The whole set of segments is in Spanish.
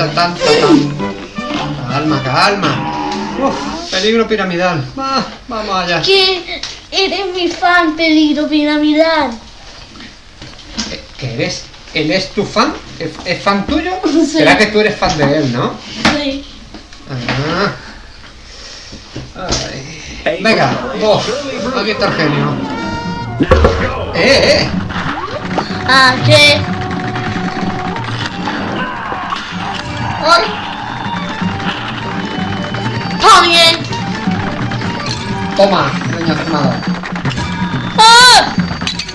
vámonos. Taratatán, tatán. Calma, calma. Uf, peligro piramidal. Va, vamos allá. Que eres mi fan, peligro piramidal. Eh, ¿Qué eres? ¿Él es tu fan? ¿Es, es fan tuyo? Sí. Será que tú eres fan de él, ¿no? Sí. Ah. Ay. Venga, vos. Aquí está el genio. ¡Eh, eh! Ah, que. ¡Ay! También. Toma, niña firmada. ¡Ah!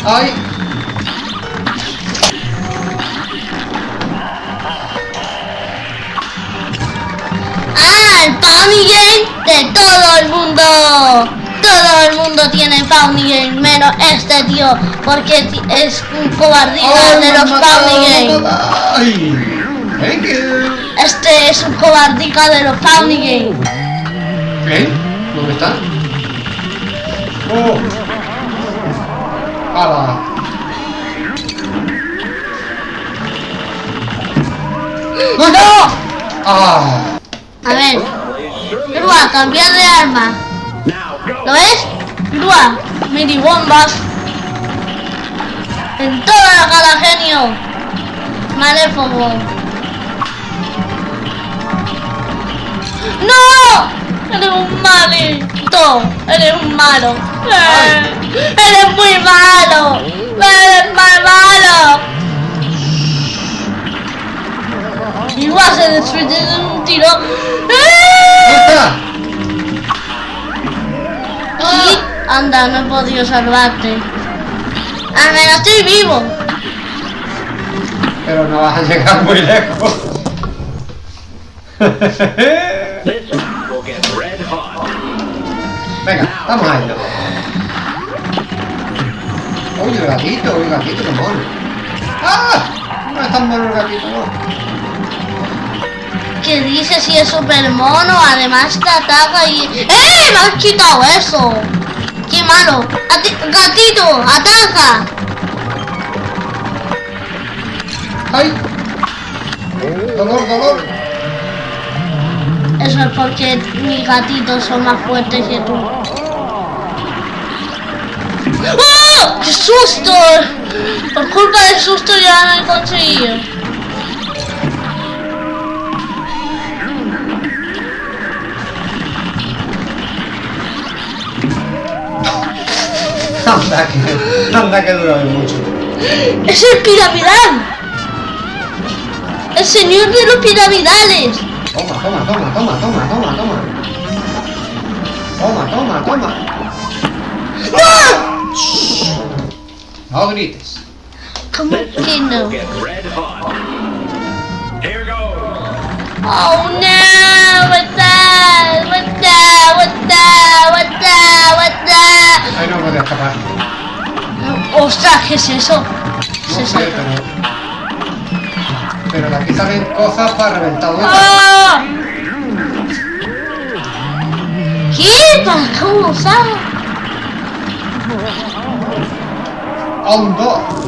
¡Ay! ¡Ah! El Pony Game de todo el mundo. Todo el mundo tiene Pony Game, menos este tío, porque es un cobardía ¡Ay, de los Pony Game. Thank you. Este es un cobardica de los Pony Game. ¿Eh? ¿Dónde está? ¡Oh! ¡Hala! ¡No! ¡Ah! A ver, Grúa, cambiar de arma. ¿Lo ves? Grúa, mini bombas. En toda la cara genio. Maléfogo. ¡No! Eres un malito. Eres un malo. Eres muy malo. Eres muy malo. Igual se destruye de un tiro. ¿Dónde ¡Eh! está? Y anda, no he podido salvarte. Al menos estoy vivo. Pero no vas a llegar muy lejos. Venga, vamos a ello. Uy, el gatito, el gatito, qué mono. ¡Ah! No es tan mono el gatito, no. Que dice si es super mono, además te ataca y... ¡Eh! Me has quitado eso. ¡Qué malo! ¡Gatito! ¡Ataca! ¡Ay! ¡Dolor, dolor! Eso porque mis gatitos son más fuertes que tú. ¡Oh! ¡Qué susto! Por culpa del susto ya no he conseguido. Anda que, anda que dura mucho. ¡Es el piramidal! ¡El señor de los piramidales! Toma, toma, toma, toma, toma, toma, toma. Toma, toma, toma. ¡No! No grites. ¿Cómo que no? Oh no! What's that? What's that? What's that? What's that? What's that? Ay, no puedo escapar. ¡Ostras! ¿Qué es eso? ¿Qué No es sé, eso? pero... Pero de aquí salen cosas para reventar huecos. ¡Ah! ¿Qué? ¿Para cómo sabe? ¡Hondo!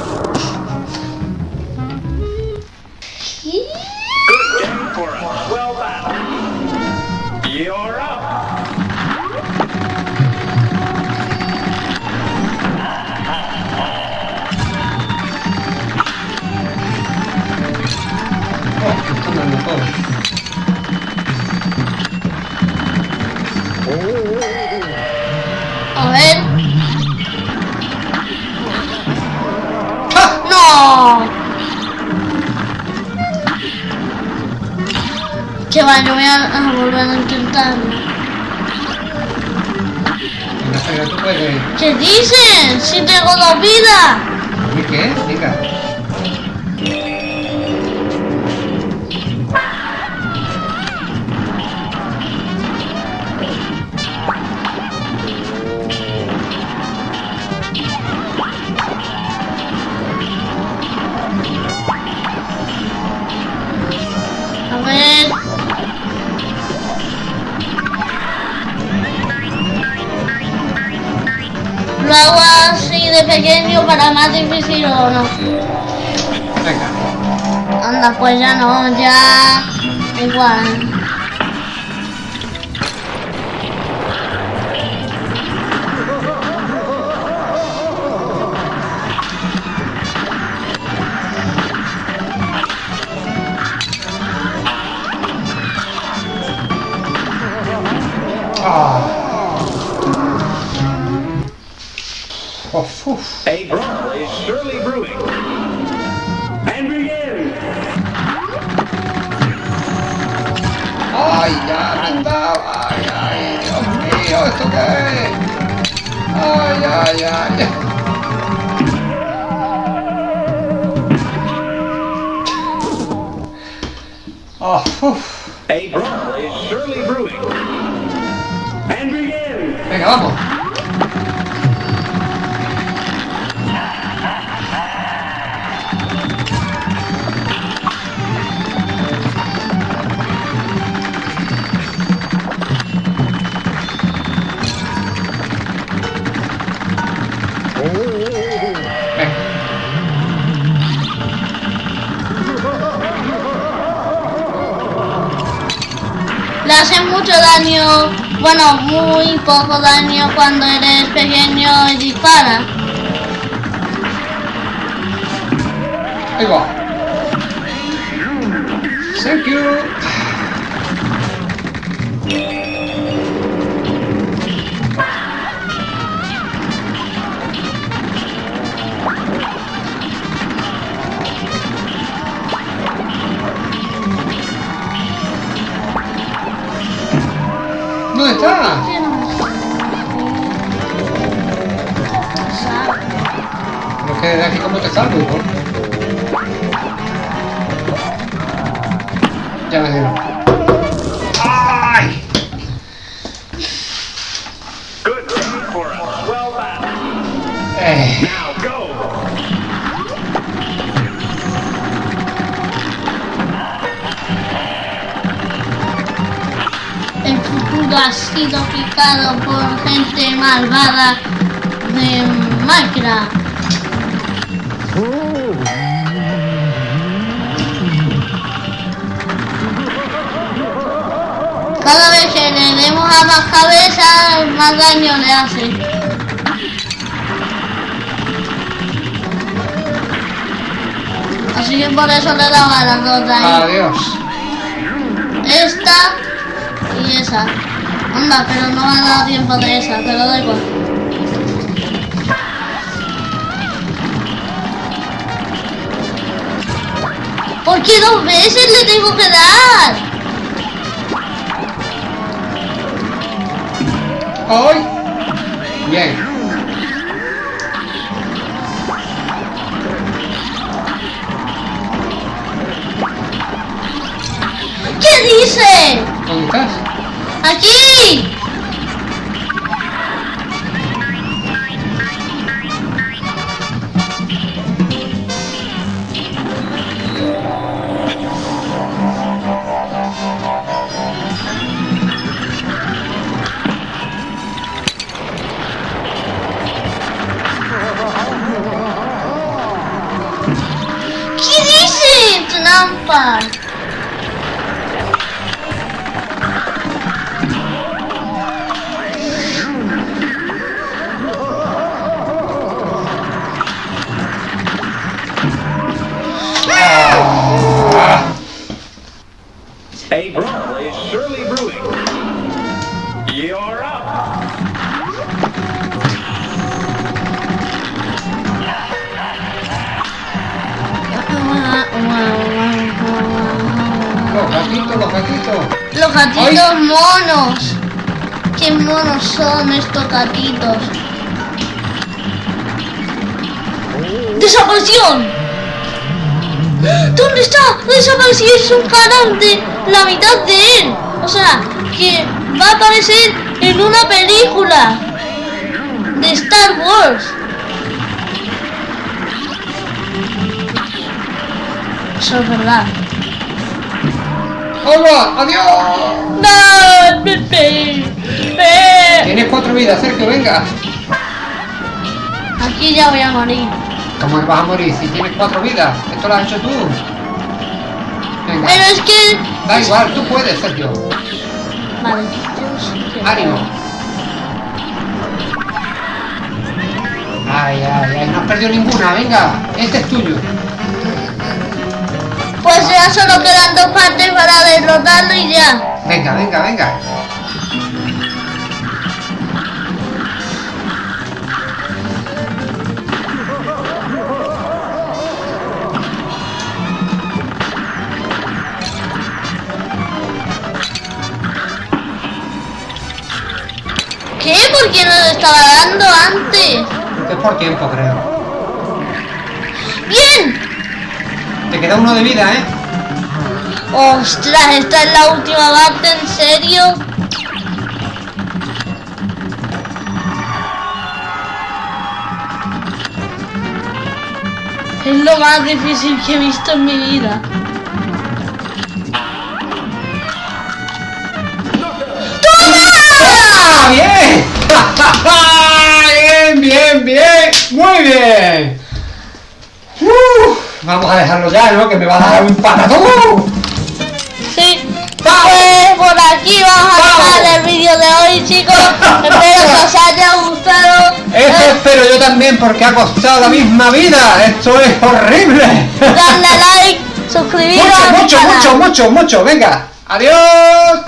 Volver a intentarlo. Tú puedes... ¿Qué dicen? Si tengo dos vidas. ¿Y qué? Venga. Pequeño para más difícil o no. Venga. Anda, pues ya no, ya. Igual. Ay, ya dado. Ay, ay, Dios mío, ¿esto qué es? Ay, ay, ay. Ah, uf. A Mucho daño, bueno, muy poco daño cuando eres pequeño y dispara. Ahí. Thank you. Ya me dieron. ¡Ay! Good job for us. Well done. Eh, Now go. El futuro ha sido picado por gente malvada de Minecraft. Cada vez que le demos a más cabezas, más daño le hace. Así que por eso le daba las dos de ahí. adiós. Esta y esa. Anda, pero no me ha dado tiempo de esa, pero da igual. ¿Por qué dos veces le tengo que dar? ¡Ay! Bien. ¿Qué dice? ¿Dónde estás? ¡Aquí! A brawl is surely brewing. You're up. Los gatitos, los gatitos. Los gatitos monos. Qué monos son estos gatitos. ¡Desapareció! ¿Dónde está? Es un canal de la mitad de él. O sea, que va a aparecer en una película de Star Wars. Eso es verdad. ¡Hola! ¡Adiós! No, Pepe. Pepe. Tienes cuatro vidas, Sergio, venga. Aquí ya voy a morir. ¿Cómo vas a morir si tienes cuatro vidas? Esto lo has hecho tú. Venga. Pero es que... Da igual, tú puedes, Sergio. Que- Ánimo. Ay, ay, ay, no has perdido ninguna, venga, este es tuyo. Pues ya solo quedan dos partes para derrotarlo y ya. Venga, venga, venga. ¿Por qué no lo estaba dando antes? Es por tiempo, creo. ¡Bien! Te queda uno de vida, ¿eh? Ostras, esta es la última parte, ¿en serio? Es lo más difícil que he visto en mi vida. ¡Ah, bien! Bien, bien, bien. Muy bien. Vamos a dejarlo ya, ¿no? Que me va a dar un patadón. Sí. Pues por aquí vamos a dejar el vídeo de hoy, chicos. Espero que os haya gustado. Eso Eh, espero yo también porque ha costado la misma vida. Esto es horrible. Darle like, suscribiros mucho, mucho, mucho, mucho, mucho. Venga. Adiós.